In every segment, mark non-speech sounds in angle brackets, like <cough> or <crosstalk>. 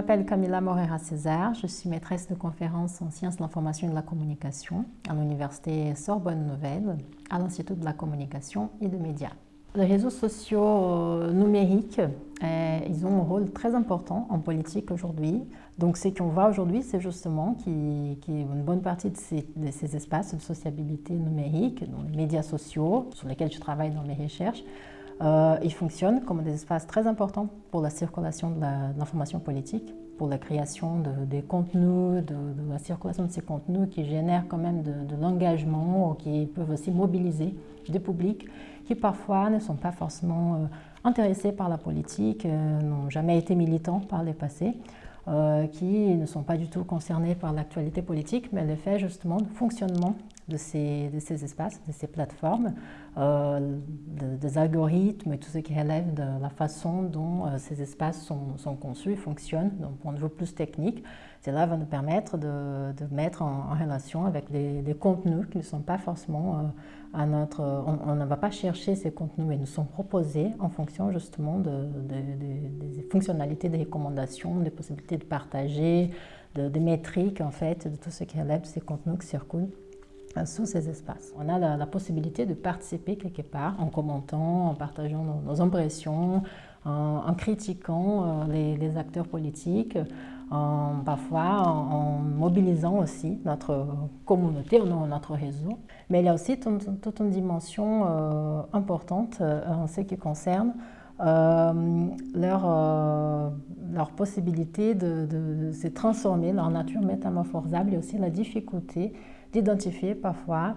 je m'appelle Camilla Morera César, je suis maîtresse de conférences en sciences de l'information et de la communication à l'université Sorbonne Nouvelle, à l'Institut de la communication et des médias. Les réseaux sociaux euh, numériques, euh, ils ont un rôle très important en politique aujourd'hui. Donc ce qu'on voit aujourd'hui, c'est justement qu'une bonne partie de ces, de ces, espaces de sociabilité numérique, dans les médias sociaux, sur lesquels je travaille dans mes recherches, euh, ils fonctionnent comme des espaces très importants pour la circulation de l'information politique, pour la création de, des contenus, de, la circulation de ces contenus qui génèrent quand même de, l'engagement, qui peuvent aussi mobiliser des publics qui parfois ne sont pas forcément euh, intéressés par la politique, euh, n'ont jamais été militants par le passé, qui ne sont pas du tout concernés par l'actualité politique, mais le fait justement de fonctionnement de ces, espaces, de ces plateformes, euh, des algorithmes et tout ce qui relève de la façon dont euh, ces espaces sont, conçus et fonctionnent d'un point de vue plus technique. Cela va nous permettre de, mettre en, relation avec des, des, contenus qui ne sont pas forcément euh, à notre... On, ne va pas chercher ces contenus, mais nous sont proposés en fonction justement de, des fonctionnalités, des recommandations, des possibilités de partager, des métriques en fait, de tout ce qui relève de ces contenus qui circulent sous ces espaces. On a la, possibilité de participer quelque part en commentant, en partageant nos, impressions, en, critiquant euh, les, acteurs politiques, en, parfois en, mobilisant aussi notre communauté, notre réseau. Mais il y a aussi toute, une dimension euh, importante euh, en ce qui concerne leur, leur possibilité de, se transformer, leur nature métamorphosable et aussi la difficulté d'identifier parfois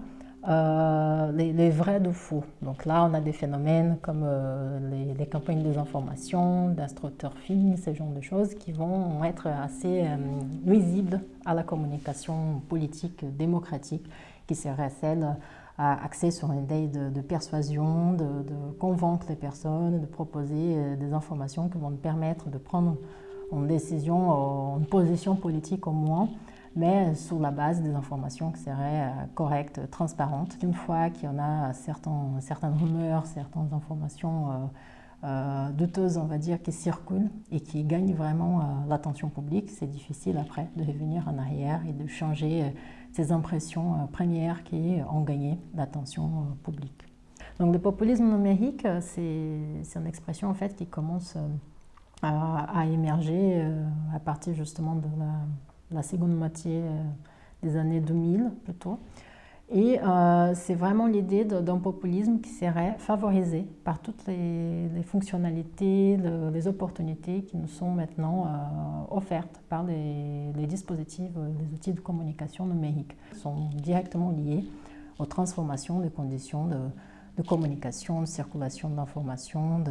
euh, les, vrais de faux. Donc là, on a des phénomènes comme euh, les, campagnes de désinformation, d'astroturfing, ce genre de choses qui vont être assez euh, nuisibles à la communication politique démocratique qui serait celle axée sur une idée de, persuasion, de, convaincre les personnes, de proposer des informations qui vont permettre de prendre une décision, une position politique au moins, mais sur la base des informations qui seraient euh, correctes, transparentes. Une fois qu'il y en a certains, certaines rumeurs, certaines informations euh, euh, douteuses, on va dire, qui circulent et qui gagnent vraiment l'attention publique, c'est difficile après de revenir en arrière et de changer ces impressions premières qui ont gagné l'attention publique. Donc le populisme numérique, c'est une expression en fait qui commence à, émerger à partir justement de la seconde moitié euh, des années 2000 plutôt. Et euh, c'est vraiment l'idée d'un populisme qui serait favorisé par toutes les, fonctionnalités, les opportunités qui nous sont maintenant euh, offertes par les, dispositifs, les outils de communication numérique. Ils sont directement liés aux transformations des conditions de, communication, de circulation d'informations,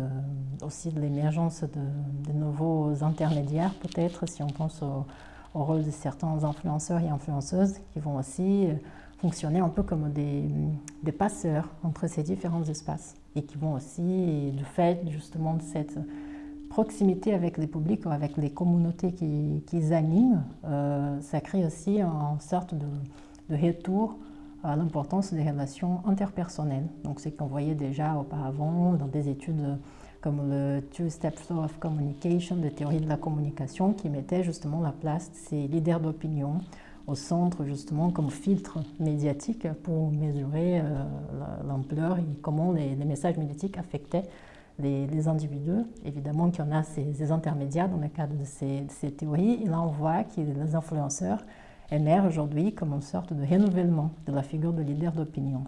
aussi de l'émergence de, de, nouveaux intermédiaires peut-être, si on pense aux au rôle de certains influenceurs et influenceuses qui vont aussi euh, fonctionner un peu comme des, passeurs entre ces différents espaces et qui vont aussi, du fait justement de cette proximité avec les publics ou avec les communautés qui, qui animent, euh, ça crée aussi une sorte de, de retour à l'importance des relations interpersonnelles. Donc c'est qu'on voyait déjà auparavant dans des études comme le Two-Step Flow of Communication, de théorie de la communication, qui mettait justement la place de ces leaders d'opinion au centre justement comme filtre médiatique pour mesurer euh, l'ampleur et comment les, messages médiatiques affectaient les, individus. Évidemment qu'il y en a ces, intermédiaires dans le cadre de ces, ces, théories. Et là, on voit que les influenceurs émergent aujourd'hui comme une sorte de renouvellement de la figure de leader d'opinion.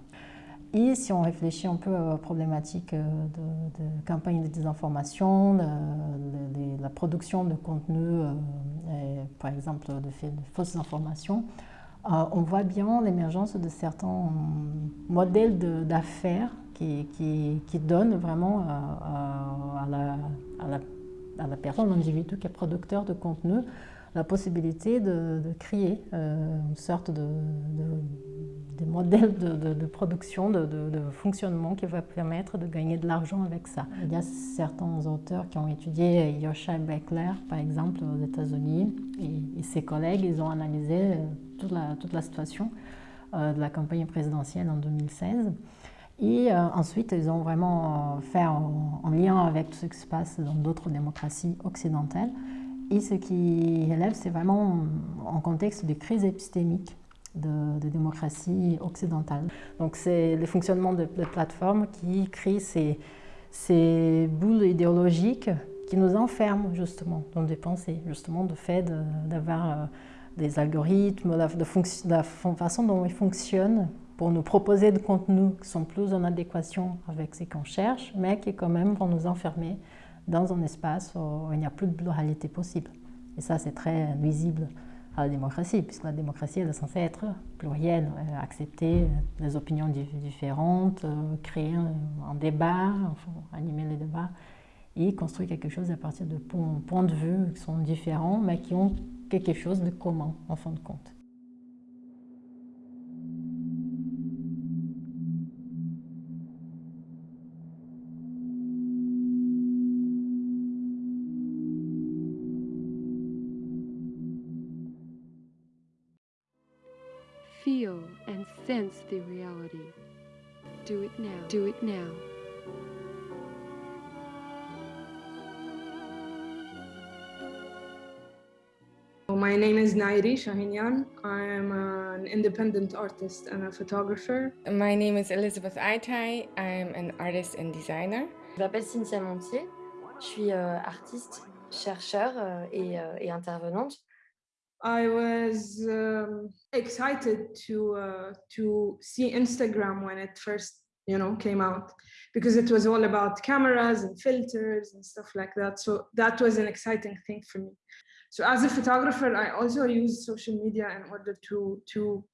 Et si on réfléchit un peu aux problématiques euh, de, de campagne de désinformation, de, la production de contenu, euh, par exemple de, fausses informations, euh, on voit bien l'émergence de certains modèles d'affaires qui, donnent vraiment à, la, à, à la personne, l'individu qui est producteur de contenu, la possibilité de, créer une sorte de des modèles de, production, de, fonctionnement qui va permettre de gagner de l'argent avec ça. Il y a certains auteurs qui ont étudié Yosha Beckler, par exemple, aux États-Unis, et, ses collègues, ils ont analysé euh, toute la, toute la situation euh, de la campagne présidentielle en 2016. Et euh, ensuite, ils ont vraiment fait en, lien avec tout ce qui se passe dans d'autres démocraties occidentales. Et ce qui élève, c'est vraiment en contexte de crise épistémique de, démocratie occidentale. Donc c'est le fonctionnement de, plateformes qui crée ces, boules idéologiques qui nous enferment justement dans des pensées, justement de fait d'avoir euh, des algorithmes, de, la façon dont ils fonctionnent pour nous proposer des contenus qui sont plus en adéquation avec ce qu'on cherche, mais qui quand même vont nous enfermer dans un espace où il n'y a plus de pluralité possible. Et ça, c'est très nuisible à la démocratie, puisque la démocratie est censée être plurielle, euh, accepter des opinions différentes, euh, créer un, débat, animer les débats et construire quelque chose à partir de points de vue qui sont différents, mais qui ont quelque chose de commun en fin de compte. Sense the reality. Do it now. Do it now. My name is Nairi Shahinyan. I'm an independent artist and a photographer. My name is Elizabeth Aitai. I'm an artist and designer. Je m'appelle Cynthia Montier. Je suis euh, artiste, chercheur euh, et, euh, et intervenante. I was um, excited to uh, to see Instagram when it first you know came out because it was all about cameras and filters and stuff like that. So that was an exciting thing for me. So as a photographer, I also use social media in order to to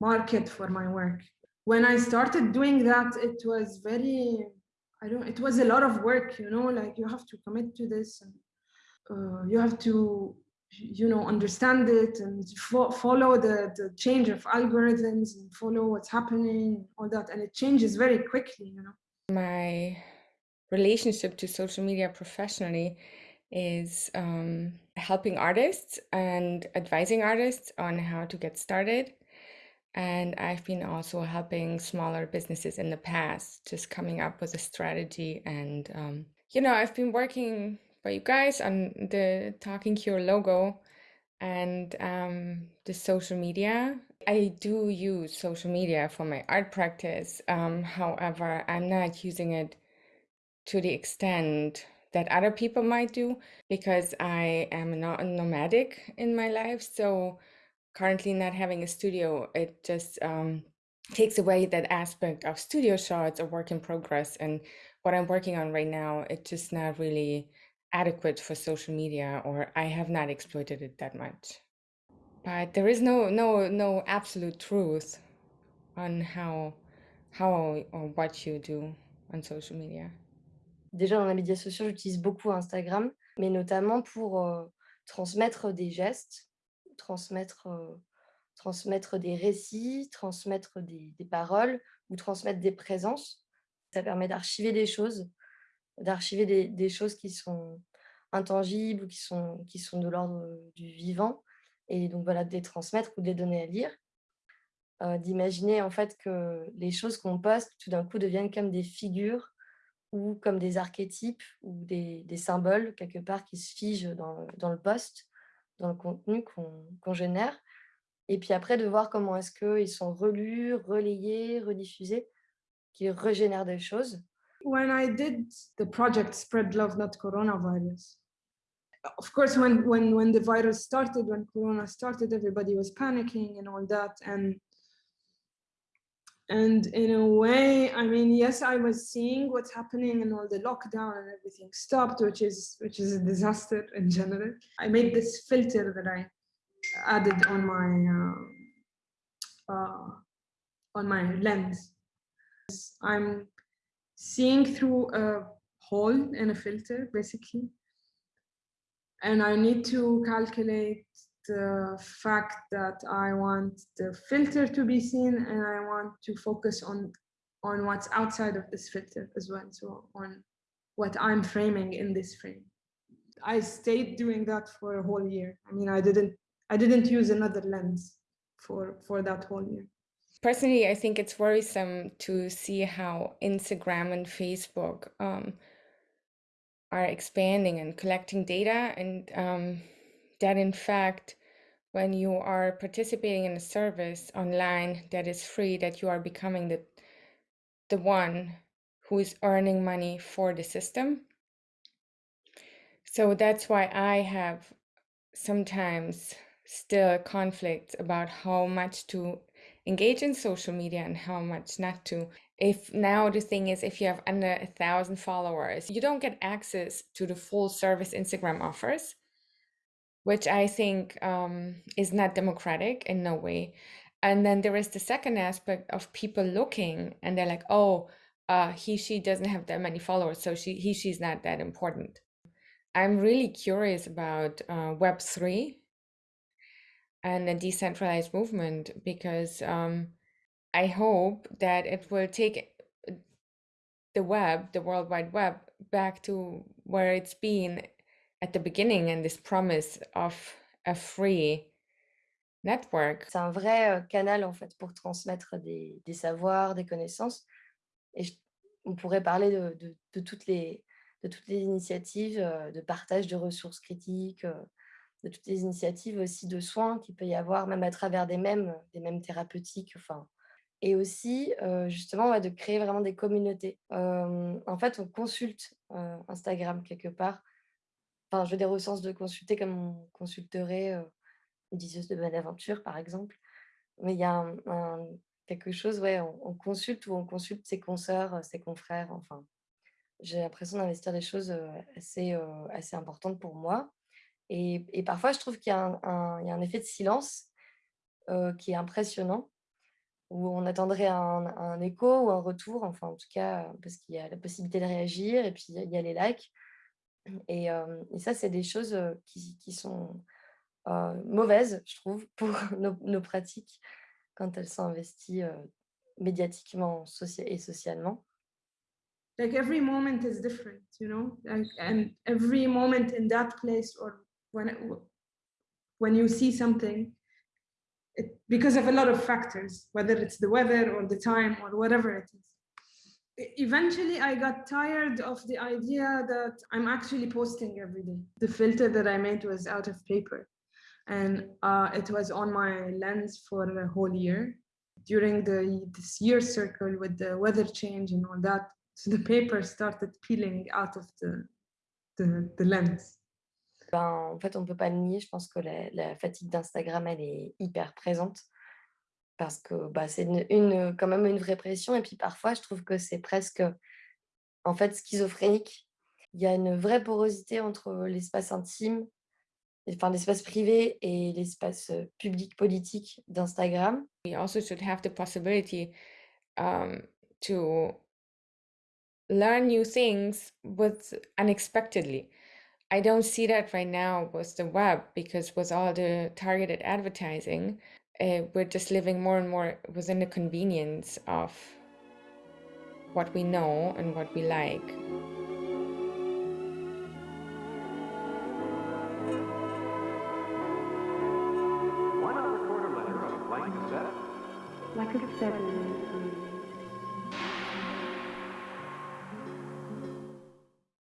market for my work. When I started doing that, it was very I don't. It was a lot of work, you know. Like you have to commit to this, and uh, you have to you know understand it and fo follow the, the change of algorithms and follow what's happening all that and it changes very quickly you know. My relationship to social media professionally is um, helping artists and advising artists on how to get started. And i've been also helping smaller businesses in the past just coming up with a strategy and um, you know i've been working for you guys on the Talking Cure logo and um, the social media. I do use social media for my art practice. Um, however, I'm not using it to the extent that other people might do because I am not nomadic in my life. So currently not having a studio, it just um, takes away that aspect of studio shots or work in progress. And what I'm working on right now, it's just not really adequate for social media or I have not exploited it that much. But there is no no no absolute truth on how how or what you do on social media. Déjà dans les médias sociaux, j'utilise beaucoup Instagram, mais notamment pour euh, transmettre des gestes, transmettre euh, transmettre des récits, transmettre des, des paroles ou transmettre des présences. Ça permet d'archiver des choses d'archiver des, choses qui sont intangibles qui sont, qui sont de l'ordre du vivant, et donc voilà, de les transmettre ou de les donner à lire. Euh, d'imaginer en fait que les choses qu'on poste tout d'un coup deviennent comme des figures ou comme des archétypes ou des, des symboles quelque part qui se figent dans, dans le post, dans le contenu qu'on génère. Et puis après, de voir comment est-ce qu'ils sont relus, relayés, rediffusés, qu'ils régénèrent des choses. When I did the project Spread Love Not Coronavirus, of course, when when when the virus started, when Corona started, everybody was panicking and all that, and and in a way, I mean, yes, I was seeing what's happening and all the lockdown and everything stopped, which is which is a disaster in general. I made this filter that I added on my uh, uh, on my lens. I'm seeing through a hole in a filter, basically. And I need to calculate the fact that I want the filter to be seen and I want to focus on on what's outside of this filter as well. So on what I'm framing in this frame. I stayed doing that for a whole year. I mean, I didn't I didn't use another lens for for that whole year. Personally, I think it's worrisome to see how Instagram and Facebook um, are expanding and collecting data and um, that in fact when you are participating in a service online that is free that you are becoming the the one who is earning money for the system. So that's why i have sometimes still conflicts about how much to engage in social media and how much not to if now the thing is if you have under a thousand followers you don't get access to the full service instagram offers which I think um, is not democratic in no way. And then there is the second aspect of people looking and they're like, oh, uh, he, she doesn't have that many followers, so she, he, she's not that important. I'm really curious about uh, Web3 and a decentralized movement because um, I hope that it will take the web, the World Wide Web, back to where it's been at the beginning and this promise of a free network. C'est un vrai euh, canal en fait pour transmettre des, des savoirs, des connaissances. Et je, on pourrait parler de, de, de, toutes les, de toutes les initiatives euh, de partage de ressources critiques, euh, de toutes les initiatives aussi de soins qu'il peut y avoir, même à travers des mêmes, des mêmes thérapeutiques. Enfin, et aussi euh, justement de créer vraiment des communautés. En fait, on consulte euh, Instagram quelque part Enfin, je veux dire au sens de consulter comme on consulterait euh, une diseuse de bonne aventure, par exemple. Mais il y a quelque chose, ouais, on, consulte ou on consulte ses consoeurs, ses confrères, enfin. J'ai l'impression d'investir des choses assez, assez importantes pour moi. Et, parfois, je trouve qu'il y, a un effet de silence qui est impressionnant, où on attendrait un, écho ou un retour, enfin en tout cas, parce qu'il y a la possibilité de réagir, et puis il y a les likes. Et, euh, et ça, c'est des choses euh, qui, sont euh, mauvaises, je trouve, <laughs> pour nos, pratiques quand elles sont investies euh, médiatiquement et socialement. Like every moment is different, you know, like, and every moment in that place or when, when you see something, it, because of a lot of factors, whether it's the weather or the time or whatever it is. eventually I got tired of the idea that I'm actually posting every day. The filter that I made was out of paper and uh, it was on my lens for a whole year during the this year circle with the weather change and all that. So the paper started peeling out of the, the, the lens. Ben, en fait, on ne peut pas le nier. Je pense que la, fatigue d'Instagram, elle est hyper présente. parce que bah, c'est quand même une vraie pression. Et puis parfois, je trouve que c'est presque en fait schizophrénique. Il y a une vraie porosité entre l'espace intime, enfin l'espace privé et l'espace public politique d'Instagram. We also should have the possibility um, to learn new things but unexpectedly. I don't see that right now with the web because with all the targeted advertising, uh, we're just living more and more within the convenience of what we know and what we like. Why not record a letter on a blank cassette? Like a cassette.